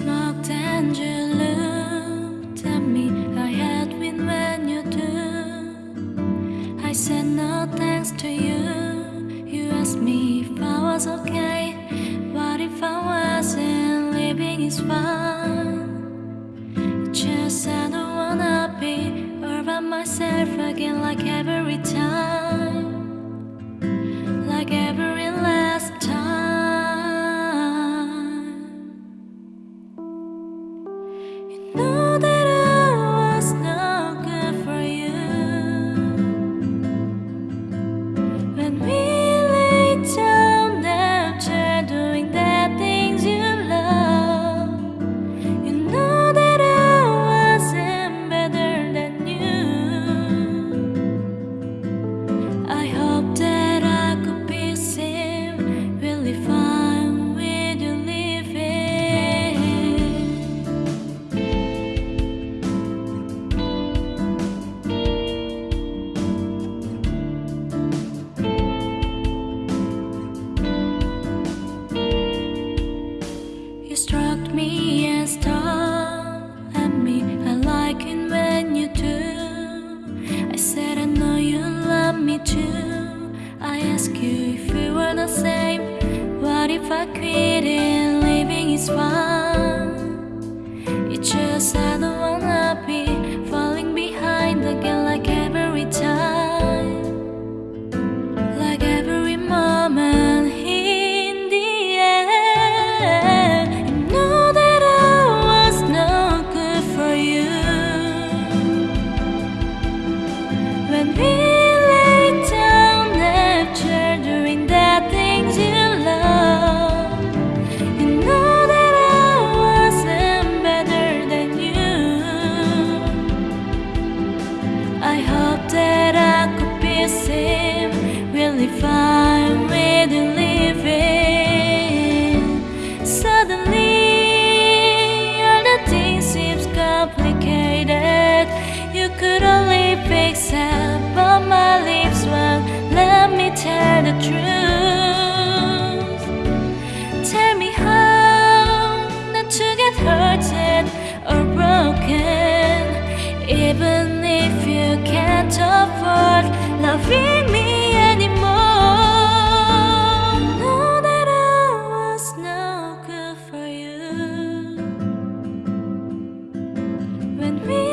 when you looked at me, I had win when you do. I said no thanks to you. You asked me if I was okay. What if I wasn't? Living is fine. It's just I don't wanna be all by myself again, like every time, me and stared at me. I like it when you do. I said I know you love me too. I ask you if we were the same. What if I quit and living is fine? It's just I don't wanna tell the truth. Tell me how not to get hurted or broken, even if you can't afford cannot feel me anymore. Know that I was no good for you. When we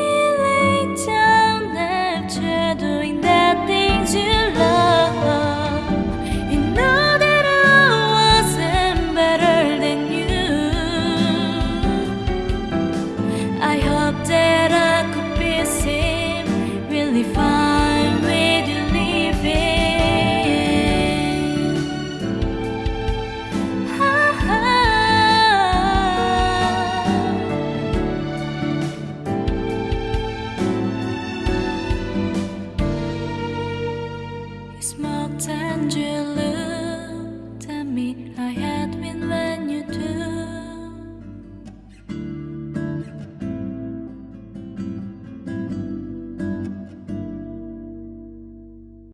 残缺了